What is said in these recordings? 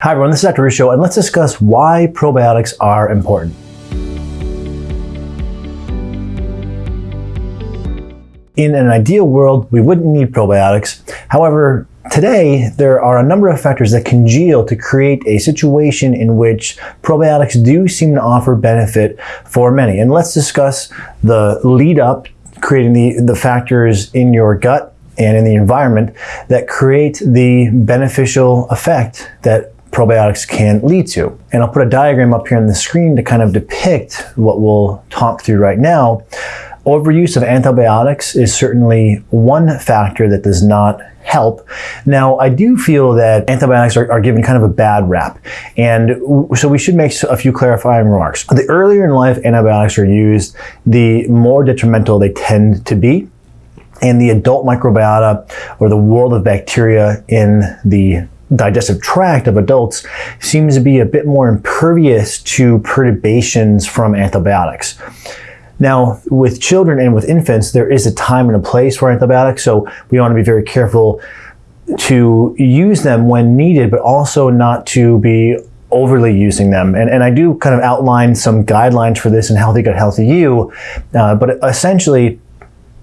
Hi everyone, this is Dr. Ruscio, and let's discuss why probiotics are important. In an ideal world, we wouldn't need probiotics. However, today there are a number of factors that congeal to create a situation in which probiotics do seem to offer benefit for many. And let's discuss the lead up, creating the, the factors in your gut and in the environment that create the beneficial effect that probiotics can lead to. And I'll put a diagram up here on the screen to kind of depict what we'll talk through right now. Overuse of antibiotics is certainly one factor that does not help. Now, I do feel that antibiotics are, are, given kind of a bad rap. And so we should make a few clarifying remarks. The earlier in life antibiotics are used, the more detrimental they tend to be. And the adult microbiota or the world of bacteria in the digestive tract of adults seems to be a bit more impervious to perturbations from antibiotics. Now, with children and with infants, there is a time and a place for antibiotics, so we want to be very careful to use them when needed, but also not to be overly using them. And, and I do kind of outline some guidelines for this in Healthy Gut, Healthy You, uh, but essentially,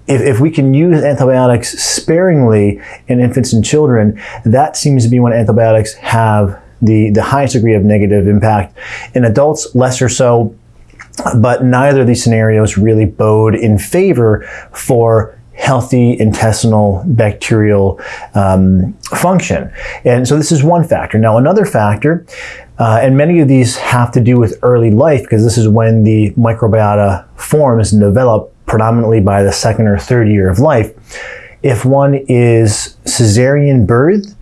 if, if we can use antibiotics sparingly in infants and children, that seems to be when antibiotics have the, the highest degree of negative impact. In adults, less or so, but neither of these scenarios really bode in favor for healthy intestinal bacterial um, function. And so this is one factor. Now another factor, uh, and many of these have to do with early life because this is when the microbiota forms and develop predominantly by the second or third year of life. If one is cesarean birth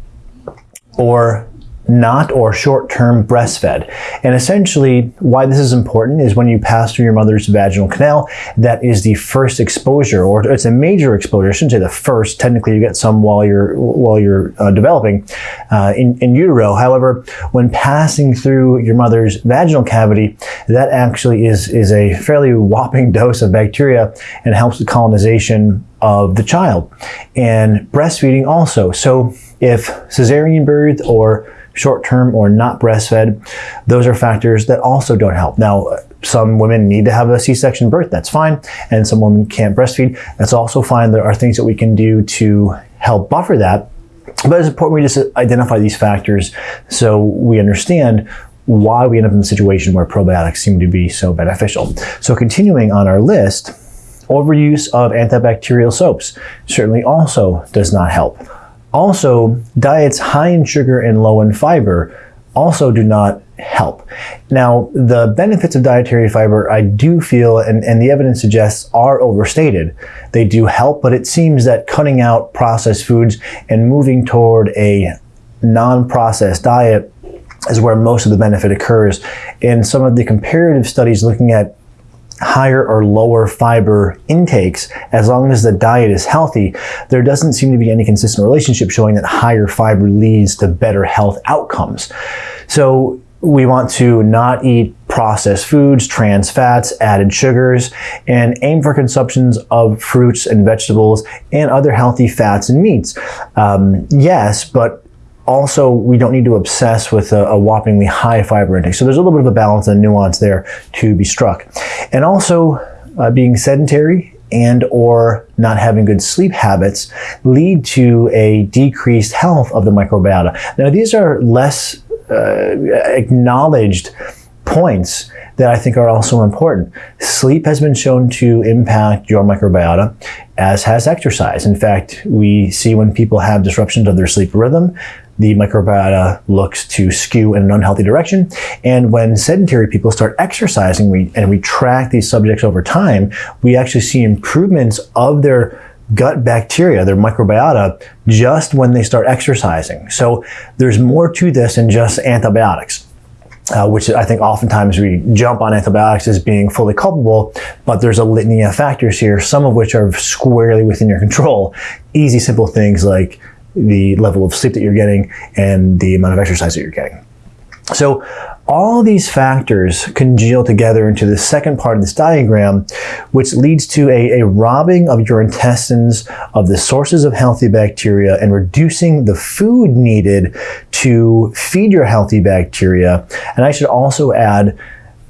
or not or short-term breastfed. And essentially why this is important is when you pass through your mother's vaginal canal, that is the first exposure, or it's a major exposure. I shouldn't say the first. Technically, you get some while you're while you're uh, developing uh, in, in utero. However, when passing through your mother's vaginal cavity, that actually is is a fairly whopping dose of bacteria and helps the colonization of the child. And breastfeeding also. So if cesarean birth or short-term or not breastfed, those are factors that also don't help. Now, some women need to have a C-section birth, that's fine, and some women can't breastfeed, that's also fine. There are things that we can do to help buffer that, but it's important we just identify these factors so we understand why we end up in the situation where probiotics seem to be so beneficial. So continuing on our list, overuse of antibacterial soaps certainly also does not help. Also, diets high in sugar and low in fiber also do not help. Now, the benefits of dietary fiber, I do feel, and, and the evidence suggests, are overstated. They do help, but it seems that cutting out processed foods and moving toward a non-processed diet is where most of the benefit occurs. In some of the comparative studies looking at higher or lower fiber intakes, as long as the diet is healthy, there doesn't seem to be any consistent relationship showing that higher fiber leads to better health outcomes. So we want to not eat processed foods, trans fats, added sugars, and aim for consumptions of fruits and vegetables and other healthy fats and meats. Um, yes, but also, we don't need to obsess with a, a, whoppingly high fiber intake. So there's a little bit of a balance and nuance there to be struck. And also, uh, being sedentary and or not having good sleep habits lead to a decreased health of the microbiota. Now, these are less uh, acknowledged points that I think are also important. Sleep has been shown to impact your microbiota, as has exercise. In fact, we see when people have disruptions of their sleep rhythm, the microbiota looks to skew in an unhealthy direction. And when sedentary people start exercising we, and we track these subjects over time, we actually see improvements of their gut bacteria, their microbiota, just when they start exercising. So there's more to this than just antibiotics. Uh, which I think oftentimes we jump on antibiotics as being fully culpable, but there's a litany of factors here, some of which are squarely within your control. Easy, simple things like the level of sleep that you're getting and the amount of exercise that you're getting. So all these factors congeal together into the second part of this diagram, which leads to a, a, robbing of your intestines of the sources of healthy bacteria and reducing the food needed to feed your healthy bacteria. And I should also add,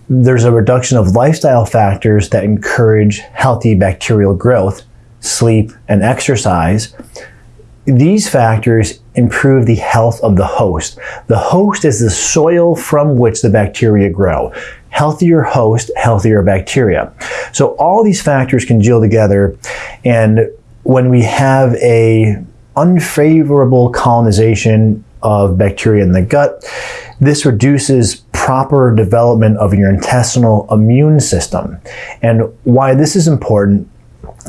there's a reduction of lifestyle factors that encourage healthy bacterial growth, sleep, and exercise. These factors improve the health of the host. The host is the soil from which the bacteria grow. Healthier host, healthier bacteria. So all these factors congeal together and when we have a unfavorable colonization of bacteria in the gut, this reduces proper development of your intestinal immune system. And why this is important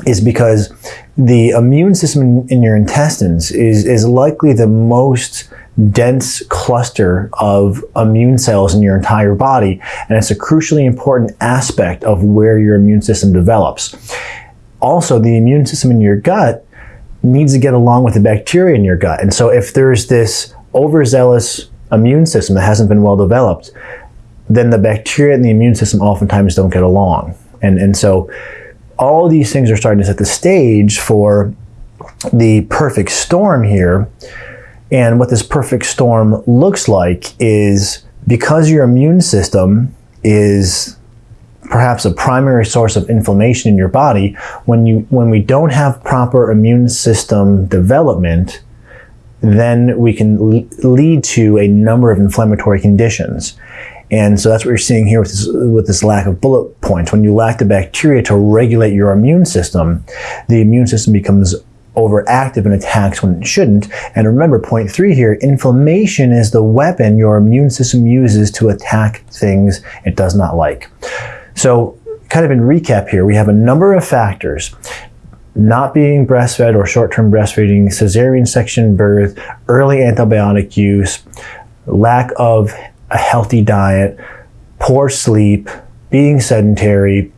is because the immune system in, in, your intestines is, is likely the most dense cluster of immune cells in your entire body, and it's a crucially important aspect of where your immune system develops. Also, the immune system in your gut needs to get along with the bacteria in your gut. And so if there's this overzealous immune system that hasn't been well developed, then the bacteria and the immune system oftentimes don't get along. And, and so all these things are starting to set the stage for the perfect storm here. And what this perfect storm looks like is because your immune system is perhaps a primary source of inflammation in your body, when you when we don't have proper immune system development, then we can lead to a number of inflammatory conditions. And so that's what you're seeing here with this, with this lack of bullet points. When you lack the bacteria to regulate your immune system, the immune system becomes overactive and attacks when it shouldn't. And remember, point three here, inflammation is the weapon your immune system uses to attack things it does not like. So kind of in recap here, we have a number of factors not being breastfed or short-term breastfeeding, cesarean section birth, early antibiotic use, lack of a healthy diet, poor sleep, being sedentary,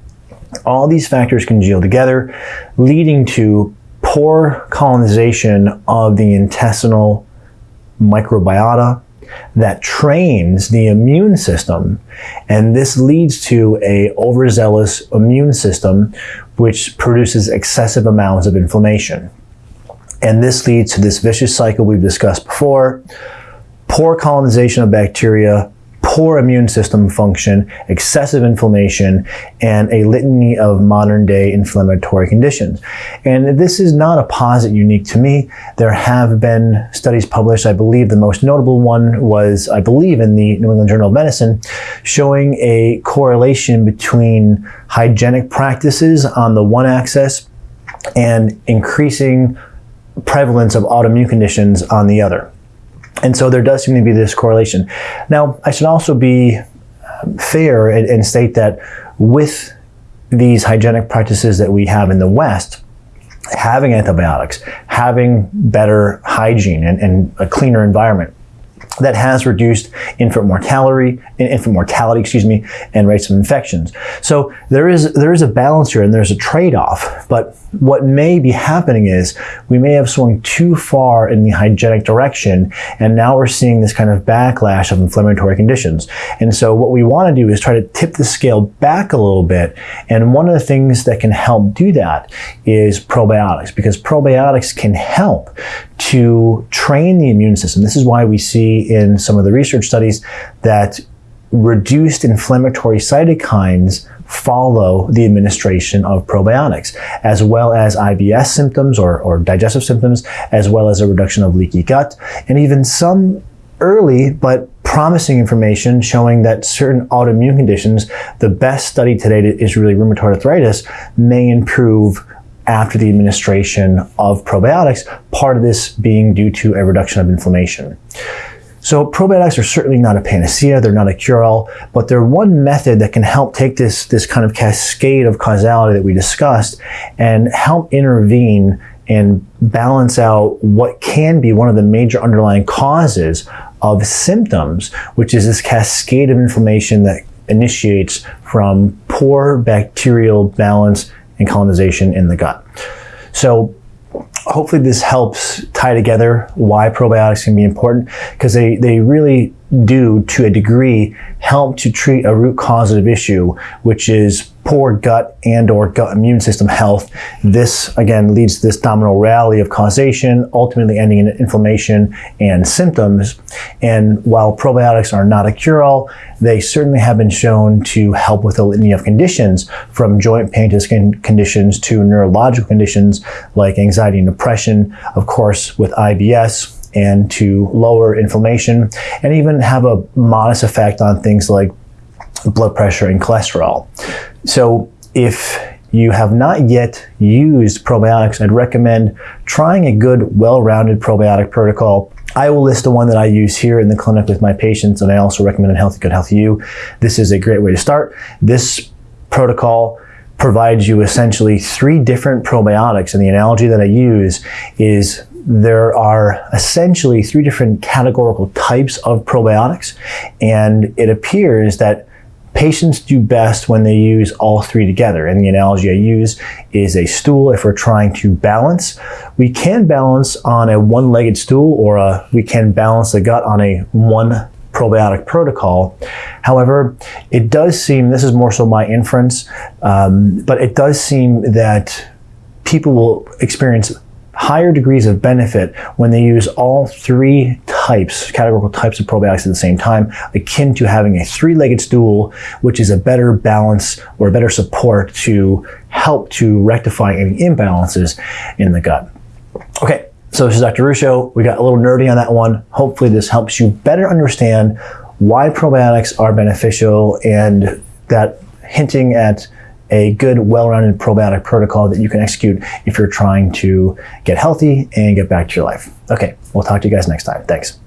all these factors congeal together, leading to poor colonization of the intestinal microbiota that trains the immune system. And this leads to a overzealous immune system which produces excessive amounts of inflammation. And this leads to this vicious cycle we've discussed before poor colonization of bacteria, poor immune system function, excessive inflammation, and a litany of modern day inflammatory conditions. And this is not a posit unique to me. There have been studies published. I believe the most notable one was, I believe, in the New England Journal of Medicine, showing a correlation between hygienic practices on the one axis and increasing prevalence of autoimmune conditions on the other. And so there does seem to be this correlation. Now, I should also be um, fair and, and state that with these hygienic practices that we have in the West, having antibiotics, having better hygiene and, and a cleaner environment, that has reduced infant mortality, infant mortality, excuse me, and rates of infections. So there is there is a balance here, and there's a trade-off. But what may be happening is we may have swung too far in the hygienic direction, and now we're seeing this kind of backlash of inflammatory conditions. And so what we want to do is try to tip the scale back a little bit. And one of the things that can help do that is probiotics, because probiotics can help to train the immune system. This is why we see in some of the research studies that reduced inflammatory cytokines follow the administration of probiotics, as well as IBS symptoms or, or digestive symptoms, as well as a reduction of leaky gut, and even some early but promising information showing that certain autoimmune conditions, the best study today is really rheumatoid arthritis, may improve after the administration of probiotics, part of this being due to a reduction of inflammation. So probiotics are certainly not a panacea, they're not a cure-all, but they're one method that can help take this, this kind of cascade of causality that we discussed and help intervene and balance out what can be one of the major underlying causes of symptoms, which is this cascade of inflammation that initiates from poor bacterial balance and colonization in the gut. So hopefully this helps tie together why probiotics can be important because they, they really do to a degree help to treat a root causative issue which is poor gut and or gut immune system health this again leads to this domino rally of causation ultimately ending in inflammation and symptoms and while probiotics are not a cure-all they certainly have been shown to help with a litany of conditions from joint pain to skin conditions to neurological conditions like anxiety and depression of course with IBS and to lower inflammation and even have a modest effect on things like blood pressure and cholesterol. So if you have not yet used probiotics, I'd recommend trying a good, well-rounded probiotic protocol. I will list the one that I use here in the clinic with my patients, and I also recommend Healthy Gut Healthy You. This is a great way to start. This protocol provides you essentially three different probiotics, and the analogy that I use is there are essentially three different categorical types of probiotics, and it appears that patients do best when they use all three together. And the analogy I use is a stool if we're trying to balance. We can balance on a one-legged stool or a, we can balance the gut on a one probiotic protocol. However, it does seem, this is more so my inference, um, but it does seem that people will experience higher degrees of benefit when they use all three types, categorical types of probiotics at the same time, akin to having a three-legged stool, which is a better balance or a better support to help to rectify any imbalances in the gut. Okay, so this is Dr. Ruscio. We got a little nerdy on that one. Hopefully this helps you better understand why probiotics are beneficial and that hinting at a good, well-rounded probiotic protocol that you can execute if you're trying to get healthy and get back to your life. Okay, we'll talk to you guys next time. Thanks.